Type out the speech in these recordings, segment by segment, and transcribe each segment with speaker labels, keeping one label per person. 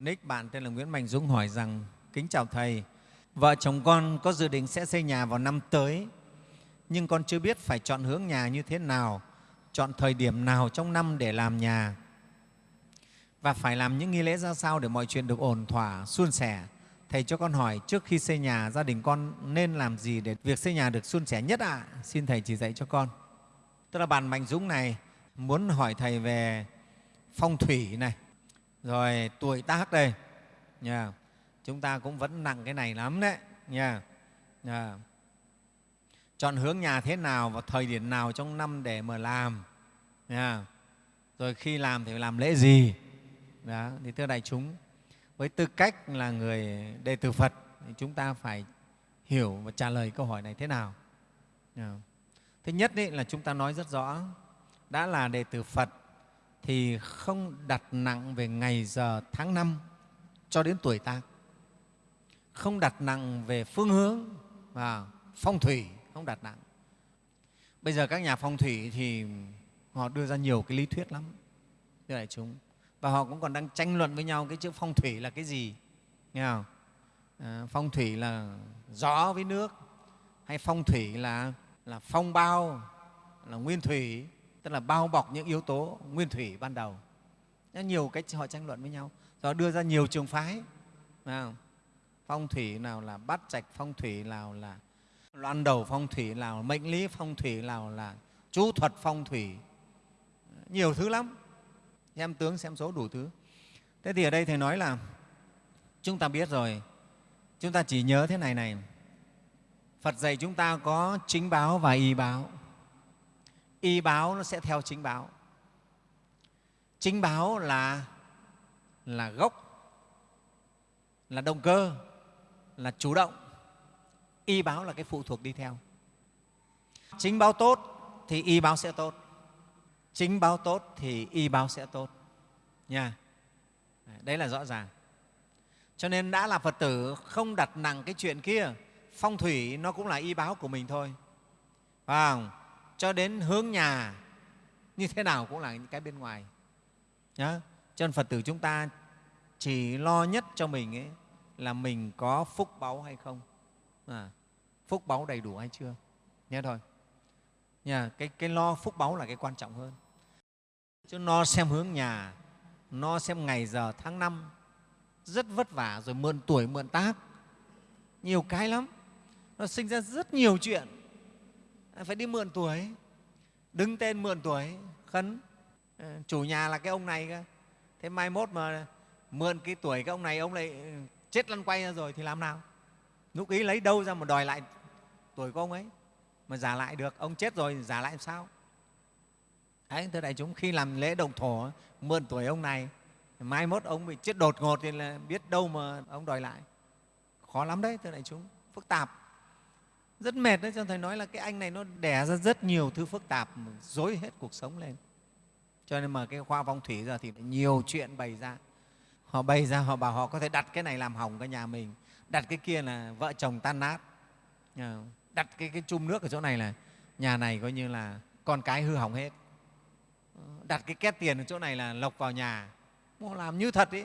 Speaker 1: Nick bạn tên là Nguyễn Mạnh Dũng hỏi rằng Kính chào Thầy, vợ chồng con có dự định sẽ xây nhà vào năm tới nhưng con chưa biết phải chọn hướng nhà như thế nào, chọn thời điểm nào trong năm để làm nhà và phải làm những nghi lễ ra sao để mọi chuyện được ổn thỏa, suôn sẻ. Thầy cho con hỏi trước khi xây nhà, gia đình con nên làm gì để việc xây nhà được suôn sẻ nhất ạ? À? Xin Thầy chỉ dạy cho con. Tức là bạn Mạnh Dũng này muốn hỏi Thầy về phong thủy này, rồi tuổi tác đây. nha Chúng ta cũng vẫn nặng cái này lắm đấy. nha Yeah. Chọn hướng nhà thế nào và thời điểm nào trong năm để mà làm. nha Rồi khi làm thì phải làm lễ gì. Đó. Thì thưa đại chúng, với tư cách là người đệ tử Phật thì chúng ta phải hiểu và trả lời câu hỏi này thế nào. nha. Thứ nhất ý, là chúng ta nói rất rõ, đã là đệ tử Phật thì không đặt nặng về ngày giờ tháng năm cho đến tuổi tác. Không đặt nặng về phương hướng và phong thủy không đặt nặng. Bây giờ các nhà phong thủy thì họ đưa ra nhiều cái lý thuyết lắm thưa đại chúng. Và họ cũng còn đang tranh luận với nhau cái chữ phong thủy là cái gì nghe không? À, phong thủy là gió với nước hay phong thủy là là phong bao là nguyên thủy? Tức là bao bọc những yếu tố nguyên thủy ban đầu. Nhiều cách họ tranh luận với nhau. Rồi đưa ra nhiều trường phái không? phong thủy nào là bắt trạch, phong thủy nào là loan đầu, phong thủy nào mệnh lý, phong thủy nào là chú thuật, phong thủy. Nhiều thứ lắm. Xem tướng xem số đủ thứ. Thế thì ở đây thầy nói là, chúng ta biết rồi, chúng ta chỉ nhớ thế này này. Phật dạy chúng ta có chính báo và y báo y báo nó sẽ theo chính báo. Chính báo là là gốc, là động cơ, là chủ động. Y báo là cái phụ thuộc đi theo. Chính báo tốt thì y báo sẽ tốt. Chính báo tốt thì y báo sẽ tốt. Nha. Đấy là rõ ràng. Cho nên đã là phật tử, không đặt nặng cái chuyện kia. Phong thủy nó cũng là y báo của mình thôi. Phải không? Cho đến hướng nhà như thế nào cũng là những cái bên ngoài. Nhá cho nên phật tử chúng ta chỉ lo nhất cho mình ấy là mình có phúc báu hay không. À, phúc báu đầy đủ hay chưa? Nhé thôi. Nhà cái, cái lo phúc báu là cái quan trọng hơn. Chứ no xem hướng nhà no xem ngày giờ tháng năm rất vất vả rồi mượn tuổi mượn tác. Nhiều cái lắm. Nó sinh ra rất nhiều chuyện. À, phải đi mượn tuổi. Đứng tên mượn tuổi, khấn. Ờ, chủ nhà là cái ông này cơ. Thế mai mốt mà mượn cái tuổi cái ông này, ông lại ừ, chết lăn quay ra rồi thì làm nào? Lúc ý lấy đâu ra mà đòi lại tuổi của ông ấy? Mà giả lại được, ông chết rồi giả lại làm sao? Đấy, thưa đại chúng, khi làm lễ đồng thổ, mượn tuổi ông này, mai mốt ông bị chết đột ngột thì là biết đâu mà ông đòi lại. Khó lắm đấy, thưa đại chúng. Phức tạp rất mệt đấy cho thầy nói là cái anh này nó đẻ ra rất nhiều thứ phức tạp dối hết cuộc sống lên. Cho nên mà cái khoa phong thủy giờ thì nhiều chuyện bày ra. Họ bày ra họ bảo họ có thể đặt cái này làm hỏng cái nhà mình. Đặt cái kia là vợ chồng tan nát. Ờ, đặt cái, cái chum nước ở chỗ này là nhà này coi như là con cái hư hỏng hết. Ờ, đặt cái két tiền ở chỗ này là lộc vào nhà. Họ làm như thật ý.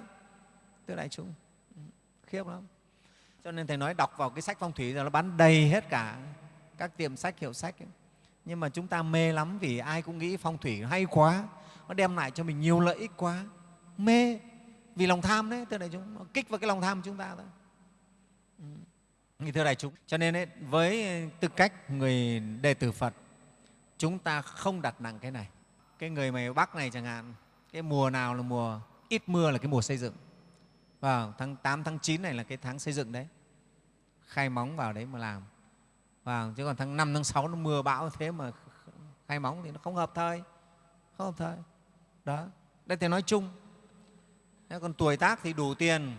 Speaker 1: Thưa đại chúng ừ, khiếp lắm cho nên thầy nói đọc vào cái sách phong thủy là nó bán đầy hết cả các tiệm sách hiệu sách ấy. nhưng mà chúng ta mê lắm vì ai cũng nghĩ phong thủy hay quá nó đem lại cho mình nhiều lợi ích quá. Mê vì lòng tham đấy thưa đại chúng nó kích vào cái lòng tham của chúng ta thôi. Ừ. thưa đại chúng cho nên ấy, với tư cách người đệ tử phật chúng ta không đặt nặng cái này. Cái người mày bắc này chẳng hạn cái mùa nào là mùa ít mưa là cái mùa xây dựng. Vào tháng 8, tháng 9 này là cái tháng xây dựng đấy khai móng vào đấy mà làm vào chứ còn tháng 5, tháng 6 nó mưa bão thế mà khai móng thì nó không hợp thời không hợp thời đó đây thì nói chung Thế còn tuổi tác thì đủ tiền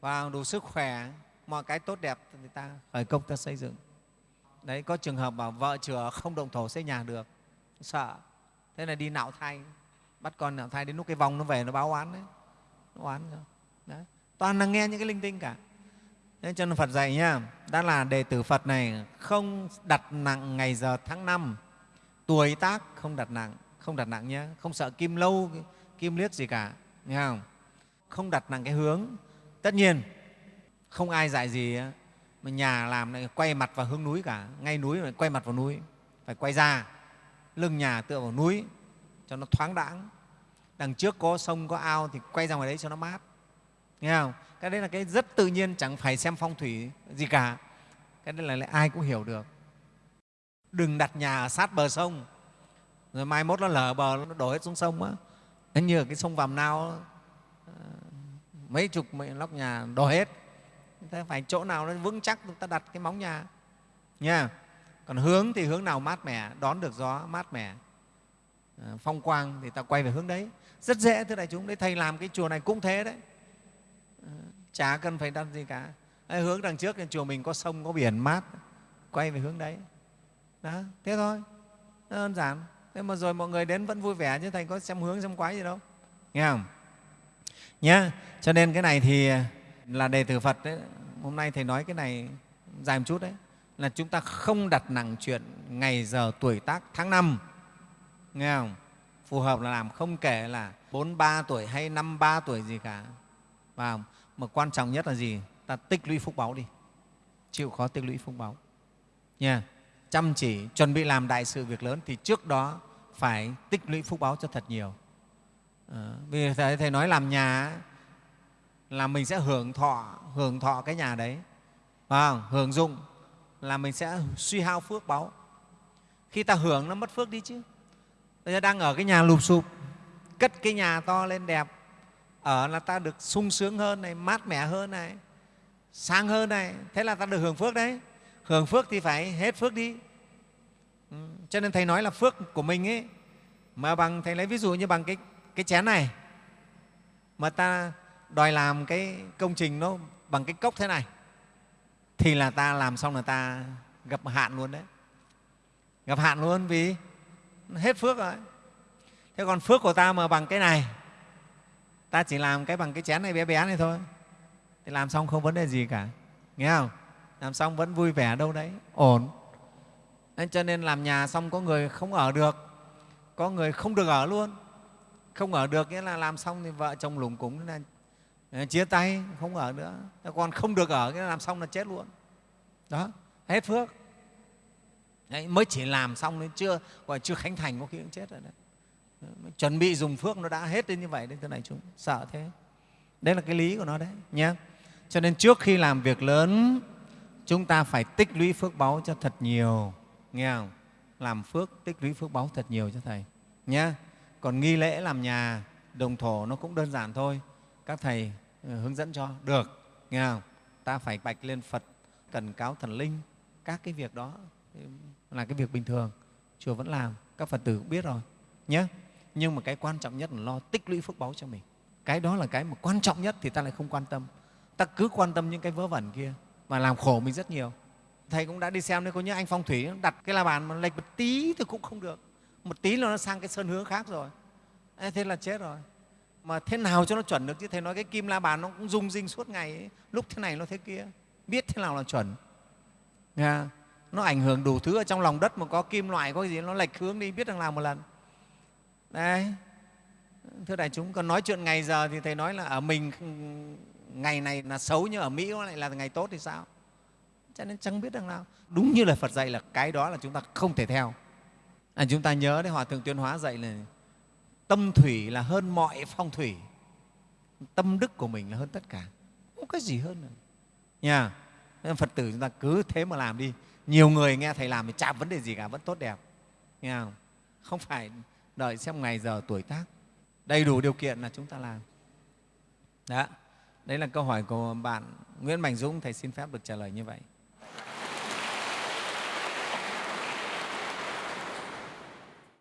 Speaker 1: và đủ sức khỏe, mọi cái tốt đẹp thì ta khởi công ta xây dựng. Đấy, có trường hợp bảo vợ chửa không động thổ xây nhà được, sợ. Thế là đi nạo thai, bắt con nạo thai đến lúc cái vòng nó về nó báo oán đấy. Nó oán rồi. Đấy. Toàn là nghe những cái linh tinh cả. Thế cho nên Phật dạy nhá, đã là đệ tử Phật này không đặt nặng ngày giờ tháng năm, tuổi tác không đặt nặng, không đặt nặng nhé, không sợ kim lâu, kim liếc gì cả nghe không? Không đặt nặng cái hướng. Tất nhiên không ai dạy gì mà nhà làm này quay mặt vào hướng núi cả ngay núi mà quay mặt vào núi phải quay ra lưng nhà tựa vào núi cho nó thoáng đãng. Đằng trước có sông có ao thì quay ra ngoài đấy cho nó mát nghe không? Cái đấy là cái rất tự nhiên, chẳng phải xem phong thủy gì cả. Cái đấy là ai cũng hiểu được. Đừng đặt nhà ở sát bờ sông, rồi mai mốt nó lở bờ, nó đổ hết xuống sông á. Như ở cái sông vàm nao ờ, mấy chục mấy lóc nhà đổ hết. Thế phải chỗ nào nó vững chắc, chúng ta đặt cái móng nhà. Nha còn hướng thì hướng nào mát mẻ, đón được gió mát mẻ. Ờ, phong quang thì ta quay về hướng đấy. Rất dễ, thưa đại chúng, đấy, thầy làm cái chùa này cũng thế đấy chả cần phải đặt gì cả. Hướng đằng trước chùa mình có sông, có biển, mát. Quay về hướng đấy. Đó, thế thôi. Đơn giản. Thế mà rồi mọi người đến vẫn vui vẻ chứ, thầy có xem hướng, xem quái gì đâu. Nghe không? Nhá, cho nên cái này thì là đề từ phật đấy. Hôm nay thầy nói cái này dài một chút đấy. Là chúng ta không đặt nặng chuyện ngày giờ tuổi tác tháng năm. Nghe không? Phù hợp là làm, không kể là bốn ba tuổi hay năm ba tuổi gì cả. Và mà quan trọng nhất là gì? Ta tích lũy phúc báu đi. Chịu khó tích lũy phúc báu nha. Chăm chỉ chuẩn bị làm đại sự việc lớn thì trước đó phải tích lũy phúc báu cho thật nhiều. À, vì thầy, thầy nói làm nhà là mình sẽ hưởng thọ hưởng thọ cái nhà đấy. À, hưởng dụng là mình sẽ suy hao phước báu khi ta hưởng nó mất phước đi chứ. Bây giờ đang ở cái nhà lụp sụp cất cái nhà to lên đẹp ở là ta được sung sướng hơn này mát mẻ hơn này sang hơn này. Thế là ta được hưởng phước đấy. Hưởng phước thì phải hết phước đi. Ừ, cho nên thầy nói là phước của mình ấy mà bằng thầy lấy ví dụ như bằng cái cái chén này mà ta đòi làm cái công trình nó bằng cái cốc thế này thì là ta làm xong là ta gặp hạn luôn đấy. Gặp hạn luôn vì hết phước rồi. Thế còn phước của ta mà bằng cái này ta chỉ làm cái bằng cái chén này bé bé này thôi. Thì làm xong không vấn đề gì cả. Nghe không? Làm xong vẫn vui vẻ đâu đấy. Ổn. Nên cho nên làm nhà xong có người không ở được. Có người không được ở luôn. Không ở được nghĩa là làm xong thì vợ chồng lủng cúng là à, chia tay không ở nữa. Còn không được ở nghĩa là làm xong là chết luôn. Đó hết phước. Đấy, mới chỉ làm xong nên chưa gọi chưa khánh thành có khi cũng chết rồi đấy chuẩn bị dùng phước nó đã hết đến như vậy đến thế này chúng sợ thế. Đấy là cái lý của nó đấy nhé cho nên trước khi làm việc lớn, chúng ta phải tích lũy phước báu cho thật nhiều, nghe không? Làm phước tích lũy phước báu thật nhiều cho thầy nhé còn nghi lễ làm nhà, đồng thổ nó cũng đơn giản thôi. Các thầy ừ, hướng dẫn cho, được, nghe không? Ta phải bạch lên phật cần cáo thần linh, các cái việc đó ừ, là cái việc bình thường, chùa vẫn làm, các phật tử cũng biết rồi nhé nhưng mà cái quan trọng nhất là lo tích lũy phước báu cho mình. Cái đó là cái mà quan trọng nhất thì ta lại không quan tâm. Ta cứ quan tâm những cái vớ vẩn kia mà làm khổ mình rất nhiều. Thầy cũng đã đi xem đấy, có những anh phong thủy đặt cái la bàn mà lệch một tí thì cũng không được. Một tí là nó sang cái sơn hướng khác rồi. Thế là chết rồi. Mà thế nào cho nó chuẩn được? Chứ thầy nói cái kim la bàn nó cũng rung rinh suốt ngày ấy. lúc thế này nó thế kia. Biết thế nào là chuẩn. Nghe? nó ảnh hưởng đủ thứ ở trong lòng đất mà có kim loại, có gì, nó lệch hướng đi, biết rằng làm một lần đấy. Thưa đại chúng còn nói chuyện ngày giờ thì thầy nói là ở mình ngày này là xấu nhưng ở mỹ nó lại là ngày tốt thì sao? Cho nên chẳng biết đằng nào. Đúng như là phật dạy là cái đó là chúng ta không thể theo. À, chúng ta nhớ đấy hòa thượng tuyên hóa dạy là tâm thủy là hơn mọi phong thủy. Tâm đức của mình là hơn tất cả. Không có gì hơn nữa. Nha. Nên phật tử chúng ta cứ thế mà làm đi. Nhiều người nghe thầy làm thì chả vấn đề gì cả vẫn tốt đẹp. Nghe không? Không phải đợi xem ngày giờ tuổi tác. Đầy đủ điều kiện là chúng ta làm. Đó. Đấy là câu hỏi của bạn nguyễn mạnh dũng, thầy xin phép được trả lời như vậy.